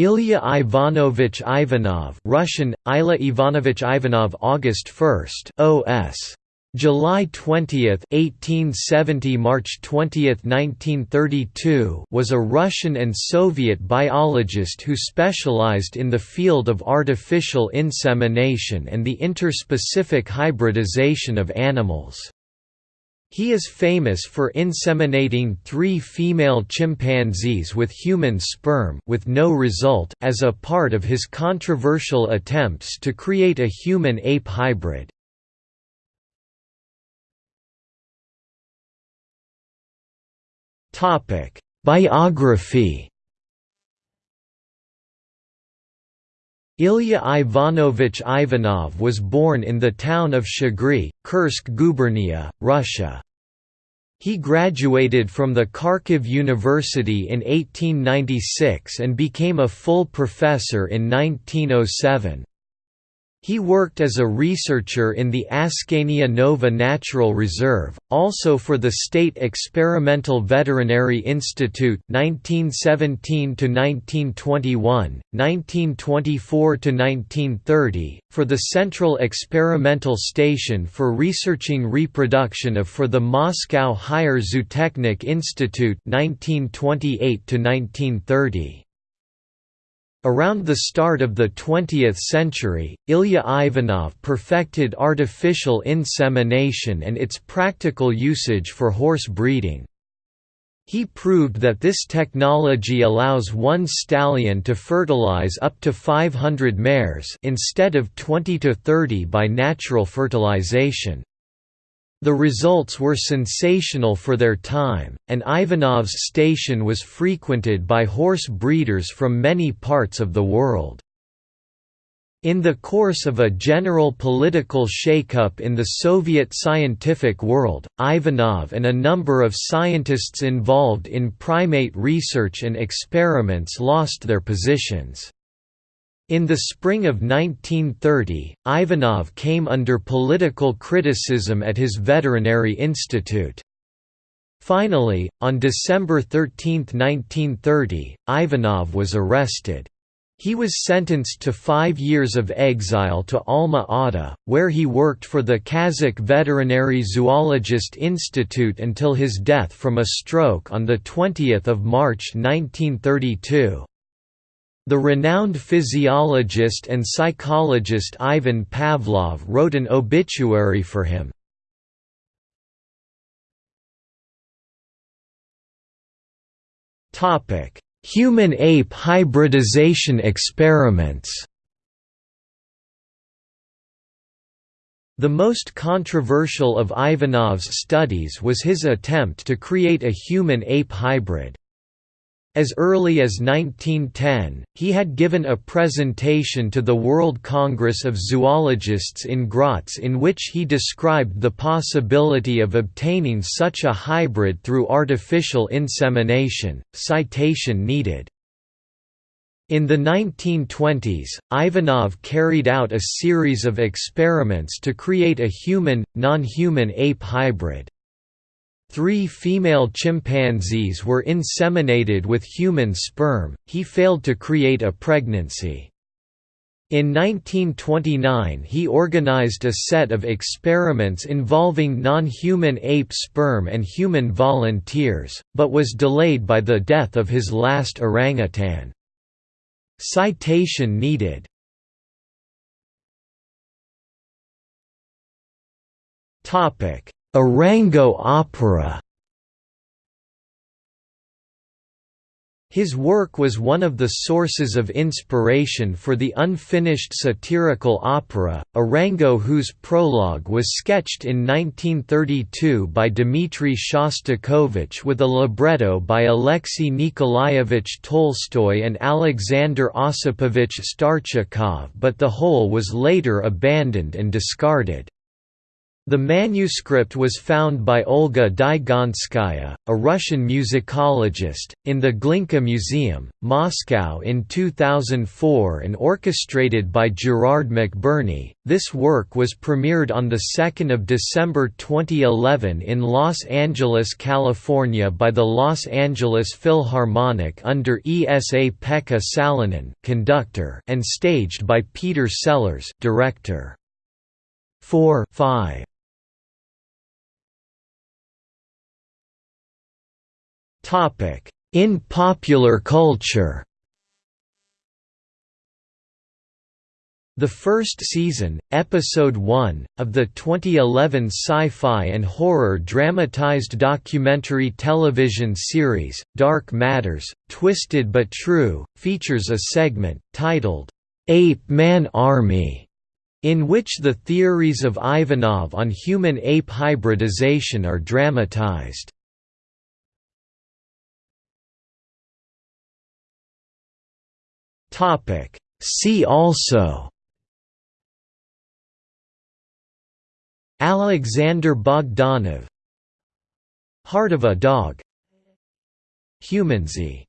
Ilya Ivanovich Ivanov Russian, Ila Ivanovich Ivanov August 1st, OS. July 20, 1870 March 20, 1932 was a Russian and Soviet biologist who specialized in the field of artificial insemination and the interspecific hybridization of animals. He is famous for inseminating three female chimpanzees with human sperm with no result as a part of his controversial attempts to create a human-ape hybrid. Biography. Ilya Ivanovich Ivanov was born in the town of Shchigry, Kursk gubernia, Russia. He graduated from the Kharkiv University in 1896 and became a full professor in 1907. He worked as a researcher in the Askania Nova Natural Reserve, also for the State Experimental Veterinary Institute 1917 1921, 1924 1930, for the Central Experimental Station for researching reproduction of for the Moscow Higher Zootechnik Institute 1928 1930. Around the start of the 20th century, Ilya Ivanov perfected artificial insemination and its practical usage for horse breeding. He proved that this technology allows one stallion to fertilize up to 500 mares instead of 20 to 30 by natural fertilization. The results were sensational for their time, and Ivanov's station was frequented by horse breeders from many parts of the world. In the course of a general political shakeup in the Soviet scientific world, Ivanov and a number of scientists involved in primate research and experiments lost their positions. In the spring of 1930, Ivanov came under political criticism at his veterinary institute. Finally, on December 13, 1930, Ivanov was arrested. He was sentenced to five years of exile to Alma-Ata, where he worked for the Kazakh Veterinary Zoologist Institute until his death from a stroke on 20 March 1932. The renowned physiologist and psychologist Ivan Pavlov wrote an obituary for him. Human-ape hybridization experiments The most controversial of Ivanov's studies was his attempt to create a human-ape hybrid. As early as 1910, he had given a presentation to the World Congress of Zoologists in Graz in which he described the possibility of obtaining such a hybrid through artificial insemination. Citation needed. In the 1920s, Ivanov carried out a series of experiments to create a human, non-human ape hybrid. Three female chimpanzees were inseminated with human sperm, he failed to create a pregnancy. In 1929 he organized a set of experiments involving non-human ape sperm and human volunteers, but was delayed by the death of his last orangutan. Citation needed Orango opera His work was one of the sources of inspiration for the unfinished satirical opera, Orango whose prologue was sketched in 1932 by Dmitry Shostakovich with a libretto by Alexei Nikolaevich Tolstoy and Alexander Osipovich Starchakov but the whole was later abandoned and discarded. The manuscript was found by Olga Digonskaya, a Russian musicologist, in the Glinka Museum, Moscow in 2004 and orchestrated by Gerard McBurney. This work was premiered on 2 December 2011 in Los Angeles, California by the Los Angeles Philharmonic under Esa-Pekka Salonen conductor and staged by Peter Sellars director. 4 5 In popular culture The first season, Episode 1, of the 2011 sci-fi and horror dramatized documentary television series, Dark Matters, Twisted But True, features a segment, titled, Ape Man Army, in which the theories of Ivanov on human-ape hybridization are dramatized. Topic. See also Alexander Bogdanov Heart of a Dog Humanzee